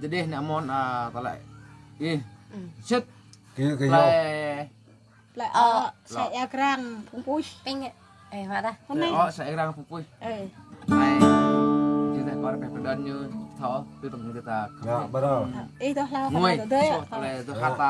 jadi nek mon ah talek ih set. Kia kia le lại ở sẽ eo răng phung pui Ping eh Pak ta. hôm nay o sai rang pupui ờ ai kita có cái pedan như thọ từ tầng người ta ya betul. Ý tôi lao ngồi so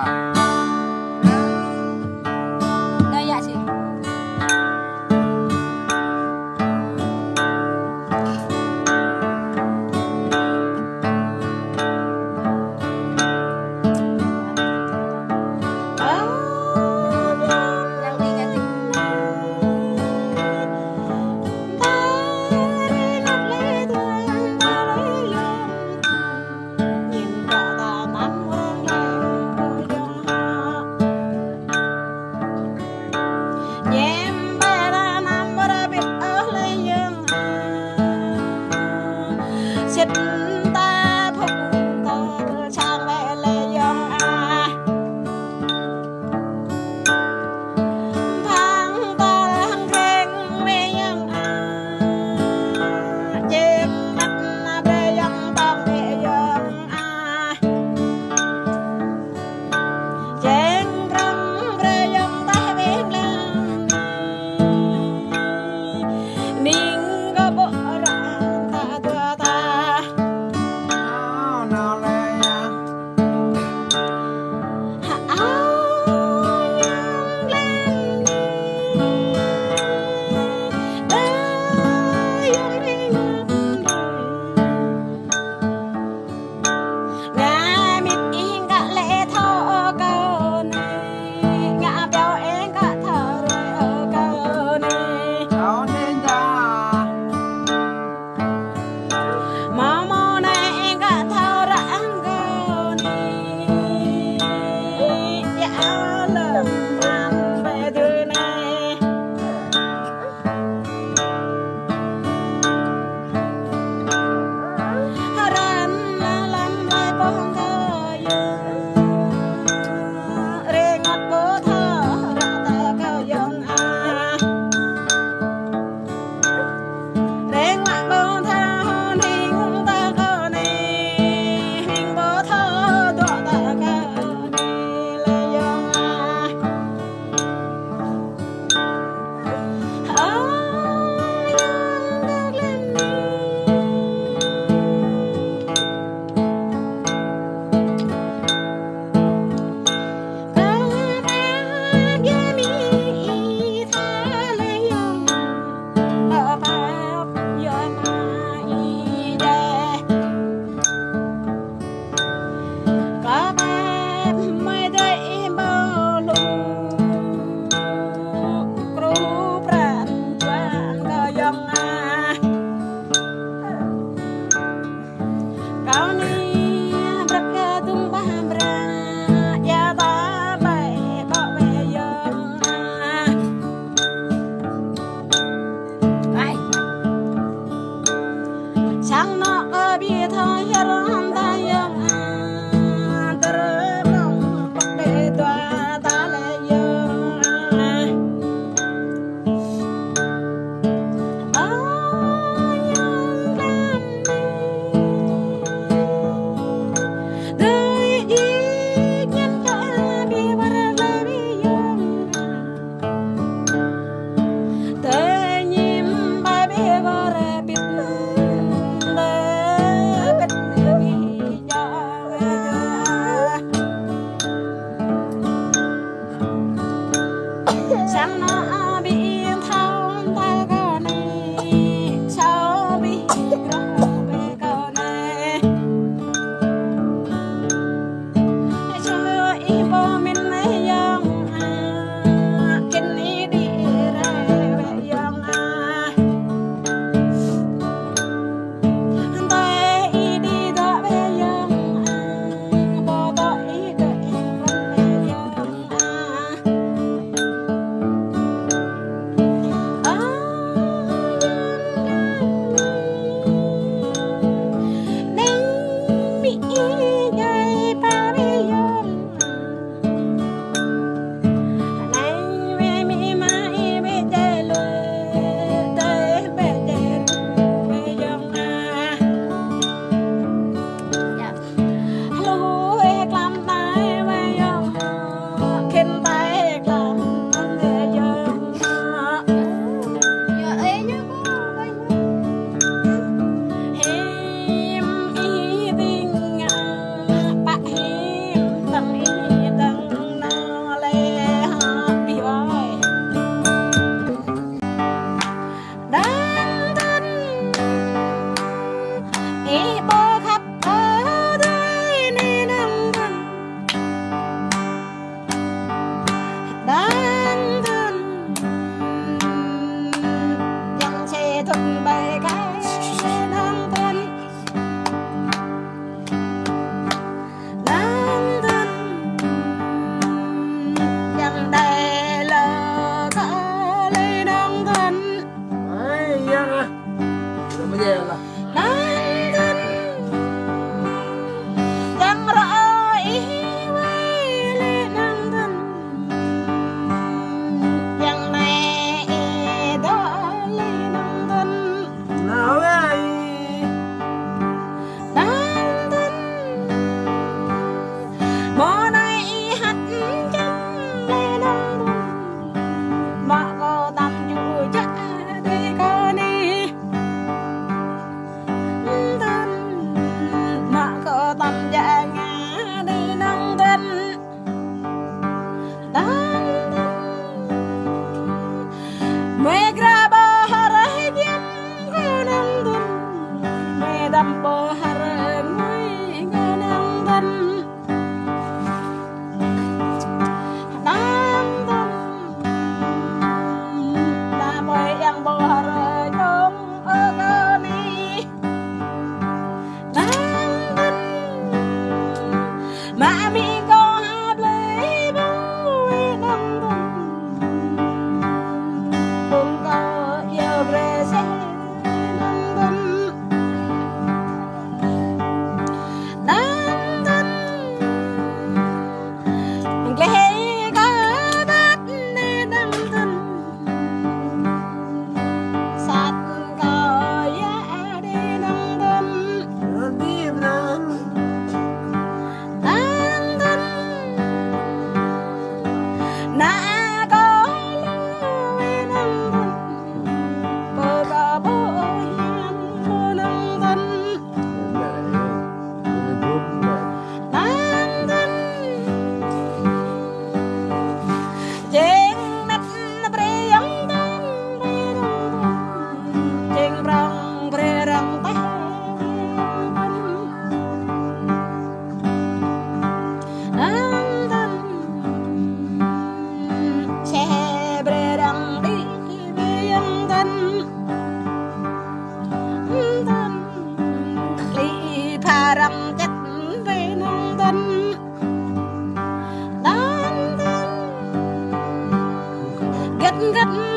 gặp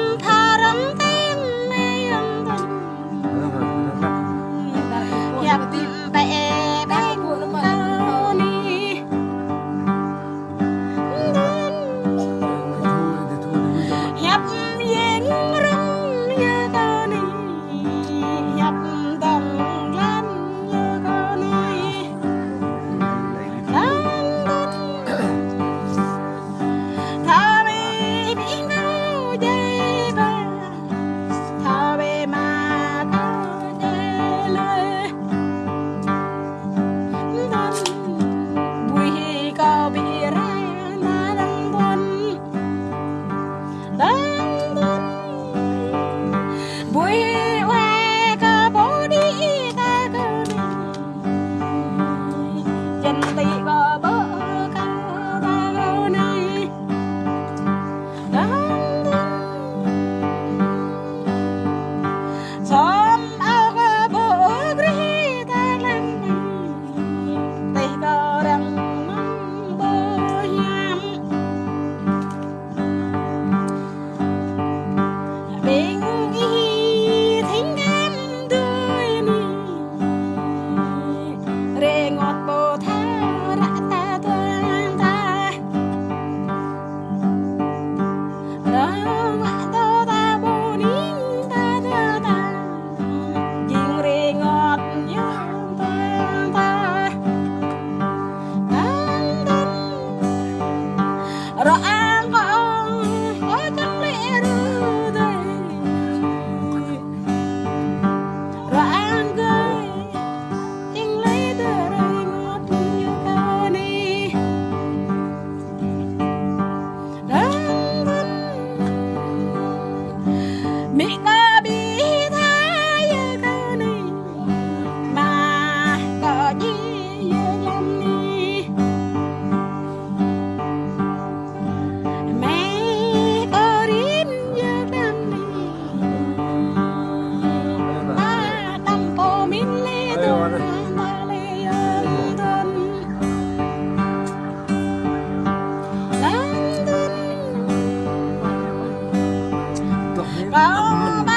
Có